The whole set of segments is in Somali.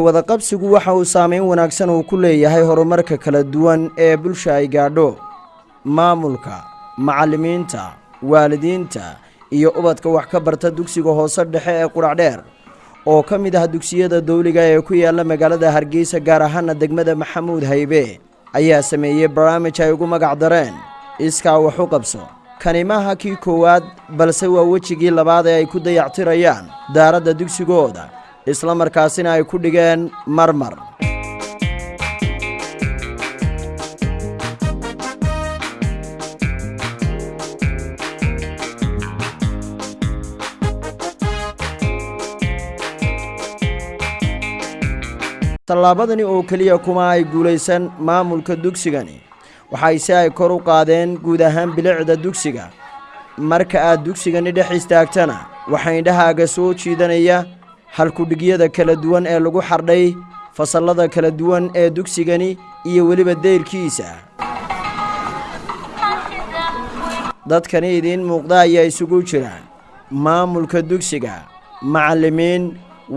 waxwadaqabsigu waxa uu saameyn wanaagsan uu ku leeyahay horumarka kala duwan ee bulsha ay gaadho. Maamulka macallimiinta waalidiinta iyo ubadka wax ka barta dugsiga hoose dhexe ee qudhacdheer oo ka mid ah dugsiyada dawliga ee ku yaalla magaalada hargeysa gaar ahaana degmada maxamuud haybe ayaa sameeyey barnaamij ay ugu magac dareen. Iskaa wax u qabso. Kani maaha kii koowaad balse waa wejigii labaad ee ay ku dayactirayaan daaradda dugsigooda isla markaasina ay ku dhigeen marmar. Tallaabadani oo keliya kuma ay guulaysan maamulka dugsigani. Waxay si ay kor u qaadeen guud ahaan bilicda dugsiga. Marka aad dugsigani dhex istaagtana waxaa indhahaaga soo jiidanaya halkudhigyada kala duwan ee lagu xardhay fasallada kala duwan ee dugsigani iyo weliba dayrkiisa dadkani idiin muuqda ayaa isugu jira maamulka dugsiga macallimiin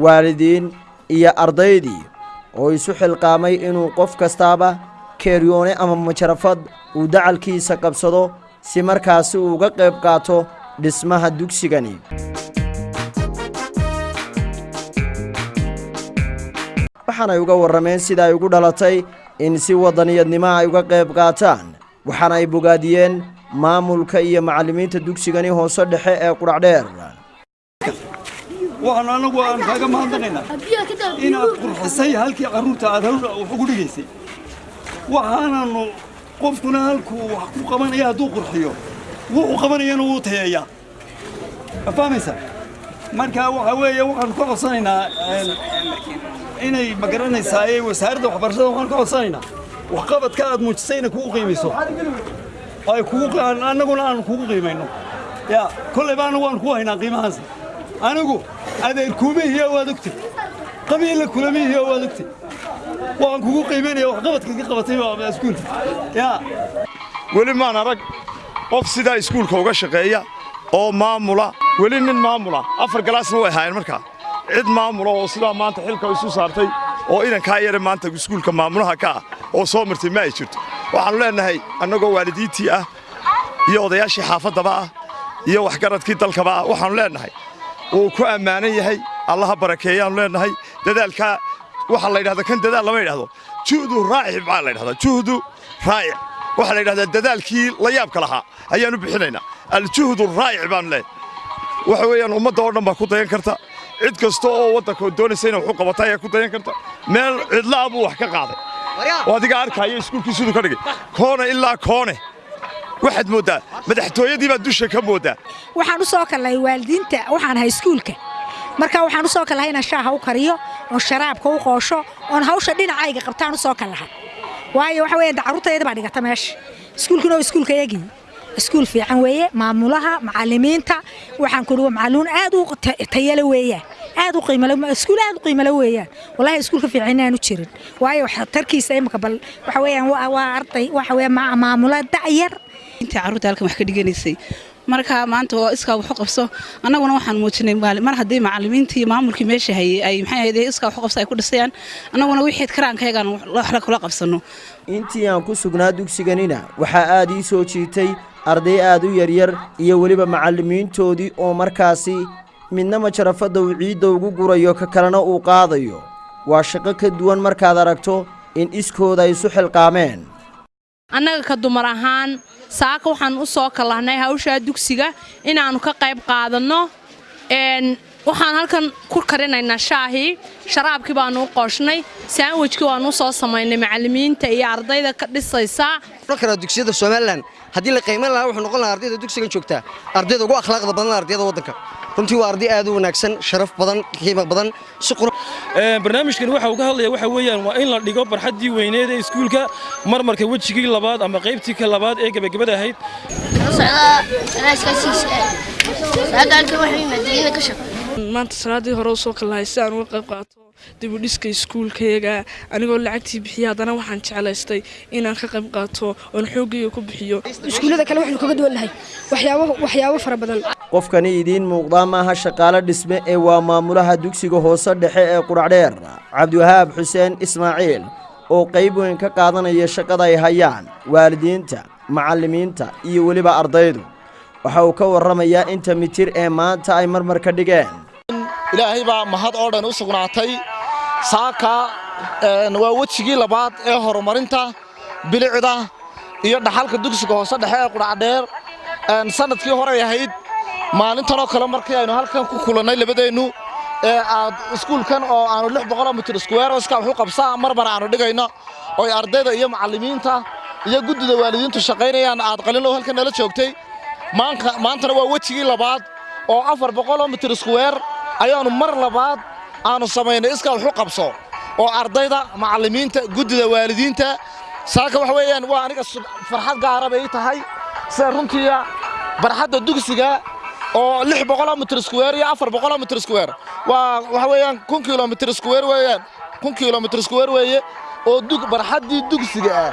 waalidiin iyo ardaydii oo isu xilqaamay inuu qof kastaaba keeryoone ama majarafad uu dacalkiisa qabsado si markaasi uu uga qayb qaato dhismaha dugsigani waxaanay uga warrameen sida ay ugu dhalatay in si waddaniyadnimo ay uga qayb qaataan. Waxaana ay bogaadiyeen maamulka iyo macallimiinta dugsigani hoose dhexe ee qudhacdheer waxaan anagu aan kaaga mahadnaqaynaa. Inaad qurxisay halkii carruurta aad wax ugu dhigaysay waxaananu qofkuna halkuu wax ku qabanaya hadduu qurxiyo wuxuu qabanayana wuu tayeeyaa. Ma marka waxa weeye waxaan ka codsanaynaa inay ma garanaysaa ee wasaaradda waxbarashada waxaan ka codsanaynaa waxqabadka aad muujisay inay kugu qiimayso ay kugu annaguna aan kugu qiimayno. Ya kollayba anagu aan ku haynaa qiimahaas anigu adeer kuumihiya waad ogtay qabiilla kulamihiya waad ogtay waan kugu qiimaynaya waxqabadka ka qabatay iskuulka yaa weli maan arag qof sidaa iskuulka uga shaqeeya oo maamula weli nin maamula afar galaasna way ahaayeen markaa cid maamula oo sidaa maanta xilka isu saartay oo inankaa yare maanta iskuulka maamulaha ka ah oo soo martay ma ay jirto. Waxaannu leennahay annagoo waalidiintii ah iyo odayaashii xaafaddaba ah iyo waxgaradkii dalkaba ah waxaannu leennahay wuu ku ammaanan yahay allaha barakeeyaannu leennahay dadaalkaa waxaa la yidhahda kan dadaal lama yidhahdo. Juhdu raacic baa la yidhahdaa juhdu raacic waxaa la yidhahdaa dadaalkii la yaabka lahaa ayaannu bixinaynaa aljuhdu raacic baanu leeyahay waxa weeyaan ummadda oo dhan baa ku dayan karta. Cid kasta oo waddanka doonaysa inay qabata ayaa ku dayan karta. Meel cidla'a buu wax ka qaaday. Oo adiga arkaayo iskuulkii siduu ka dhigay. Koone ilaa koone. Waxaad mooddaa madaxtooyadii baad dusha ka mooddaa waxaan u soo kallay waalidiinta waxaan ahay iskuulka. Marka waxaan u soo kallahay inaan shaaha u kariyo oon sharaabka u qoosho oon hawsha dhinacayga qabtaan u soo kallahay waayo waxa weeyaan carruurtayda baa dhigata meesha iskuulkuna waa iskuulka yagii iskuul fiican weeye maamulaha macallimiinta waxaan ku dhuwa macalluun aad u tayale weeyaan aad u qiimale iskuul aad u qiimale weeyaan wallahi iskuulka fiican inaan u jirin. Waayo tarkiisa imika bal waxa weeyaan waa arday waxa weeye maamula da'yar intii carruurta halkan wax ka dhiganaysay marka maanta oo iskaa waxu qabso. Annaguna waxaan muujinay mar haddii macallimiintii maamulkii meesha hayay ay maxay ahayd iskaa waxu qabso ay ku dhisayaan. Annaguna wixii karaankaygaan waxla kula qabsanno intii aan ku sugnaa dugsiganina waxaa aad ii soo jiitay arday aad u yaryar iyo weliba macallimiintoodii oo markaasi midna majarafadda uu ciidda ugu gurayo ka kalena uu qaadayo. Waa shaqo ka duwan markaad aragto in iskooda ay isu xilqaameen. Annaga ka dumar ahaan saaka waxaan u soo kallahnay hawshaa dugsiga inaannu ka qayb qaadanno. Waxaan halkan ku karinaynaa shaahii sharaabkii baannu u qooshnay saanwejkii waannu soo samaynay macallimiinta iyo ardayda ka dhisaysa. Kara dugsiyada somalilan haddii la qiimayn lahaa wuxuu noqon lahaa ardayda dugsigan joogtaa ardayda ugu akhlaaqda badan ardayda waddanka. Runtii waa arday aad u wanaagsan sharaf badan qiimo badan si barnaamijkan waxa uu ka hadlaya waxa weeyaan waa in la dhigo barxaddii weyneed ee iskuulka marmarka wejigii labaad ama qaybtii ka labaad ee gebagabada ahayd maanta salaadii hore u soo kallahay si aan uga qayb qaato dibudhiska iskuulkayaga anigoo lacagtii bixiya haddana waxaan jeclaystay inaan ka qayb qaato oon xooggayga ku bixiyo. Iskuullada kale waxaynu kaga duwan nahay. Waxyaabo waxyaabo fara badan. Qofkani idiin muuqdaa maaha shaqaale dhisme ee waa maamulaha dugsiga hoose dhexe ee qudhacdheer cabdiwahaab xuseen ismaaciil oo qayb weyn ka qaadanaya shaqada ay hayaan waalidiinta macallimiinta iyo weliba ardaydu. Waxa uu ka warramayaa inta mitir ee maanta ay marmar ka dhigeen ilaahay baa mahad oo dhan u sugnaatay. Saaka waa wejigii labaad ee horumarinta bilicda iyo dhaxalka dugsiga hoose dhexe ee qudhacdheer sannadkii horey ahayd maalintanoo kale markii aynu halkan ku kulannay labadeennu ee aad iskuulkan oo aanu lix boqoloo mitir iskuweer iska waxu qabsaa marmar aanu dhigayno oy ardayda iyo macallimiinta iyo guddida waalidiintu shaqaynayaan aad qalinlow halkan nala joogtay. Maantana waa wejigii labaad oo afar boqoloo mitir iskuweer ayaannu mar labaad aanu samaynay iska waxu qabso oo ardayda macallimiinta guddida waalidiinta saaka waxa weeyaan waa aniga farxad gaara bay tahay. Sida runtiiya barxadda dugsiga oo lix boqoloo mitir square iyo afar boqoloo mitir square. Waa waxa weeyaan kun kilomitir square weeyaan kun kilomitir square weeye oo dug barxaddii dugsiga ah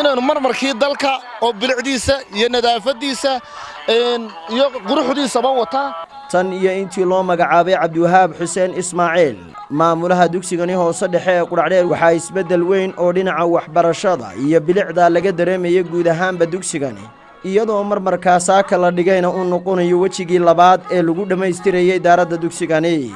inaynu marmarkii dalka oo bilicdiisa iyo nadaafaddiisa iyo quruxdiisaba wata. Tan iyo intii loo magacaabay cabdiwahaab xuseen ismaaciil maamulaha dugsigani hoose dhexe ee qudhacdheer waxaa isbeddel weyn oo dhinaca waxbarashada iyo bilicda laga dareemaya guud ahaanba dugsigani. Iyadoo marmarkaa saaka la dhigayna uu noqonayo wejigii labaad ee lagu dhammaystirayay daaradda dugsigani